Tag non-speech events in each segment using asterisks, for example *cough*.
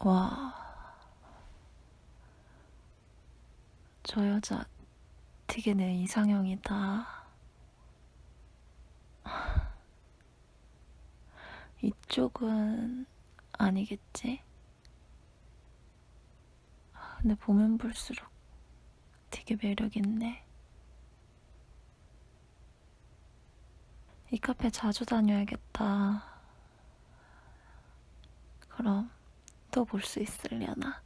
와. 저 여자 되게 내 이상형이다. 이쪽은 아니겠지? 근데 보면 볼수록 되게 매력있네. 이 카페 자주 다녀야겠다. 그럼 또 볼 수 있으려나?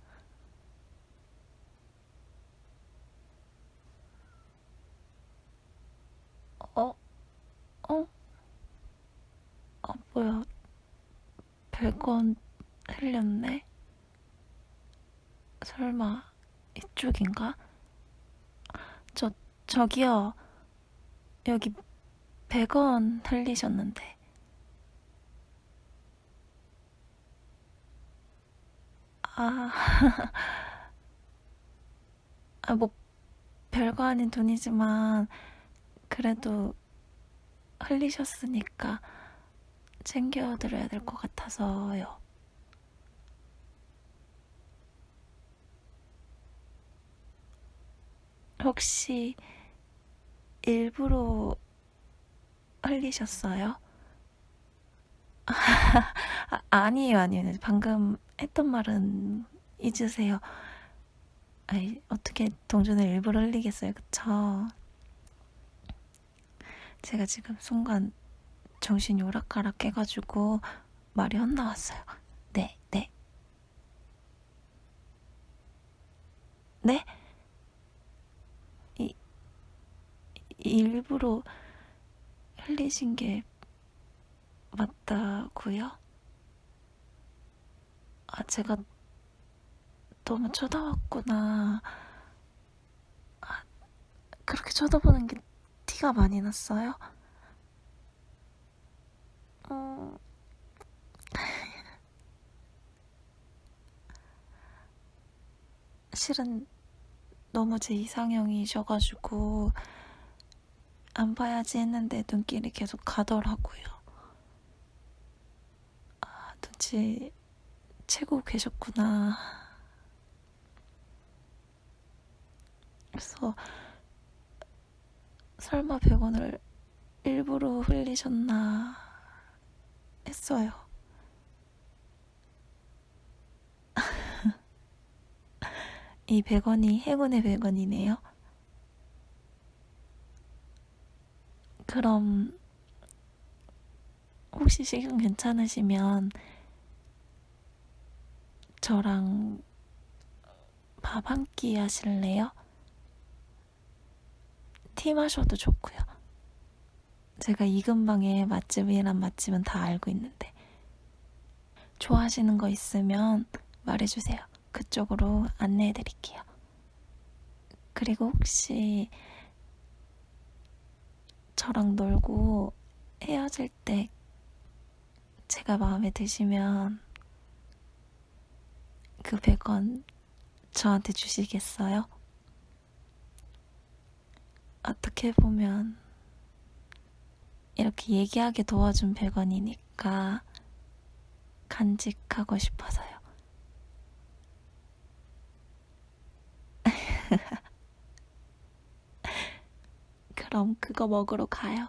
어? 어? 아, 뭐야. 별건 흘렸네? 설마 이쪽인가? 저, 저기요. 여기 100원 흘리셨는데. 아, *laughs* 아, 뭐, 별거 아닌 돈이지만, 그래도 흘리셨으니까 챙겨드려야 될 것 같아서요. 혹시 일부러 흘리셨어요? *laughs* 아, 아니에요, 아니에요. 방금 했던 말은 잊으세요. 아이, 어떻게 동전을 일부러 흘리겠어요, 그쵸? 제가 지금 순간 정신이 오락가락 해가지고 말이 헛나왔어요. 네, 네. 네? 이, 일부러 흘리신 게 맞다고요? 아, 제가 너무 쳐다봤구나. 아, 그렇게 쳐다보는 게 티가 많이 났어요? 음... *laughs* 실은 너무 제 이상형이셔가지고 안 봐야지 했는데 눈길이 계속 가더라고요. 아, 눈치 채고 계셨구나. 그래서 설마 100원을 일부러 흘리셨나 했어요. *laughs* 이 100원이 행운의 100원이네요. 그럼 혹시 시간 괜찮으시면 저랑 밥 한 끼 하실래요? 티 마셔도 좋고요. 제가 이 근방에 맛집이란 맛집은 다 알고 있는데 좋아하시는 거 있으면 말해주세요. 그쪽으로 안내해 드릴게요. 그리고 혹시 저랑 놀고 헤어질 때 제가 마음에 드시면 그 100원 저한테 주시겠어요? 어떻게 보면 이렇게 얘기하게 도와준 100원이니까 간직하고 싶어서요. *laughs* 그럼 그거 먹으러 가요.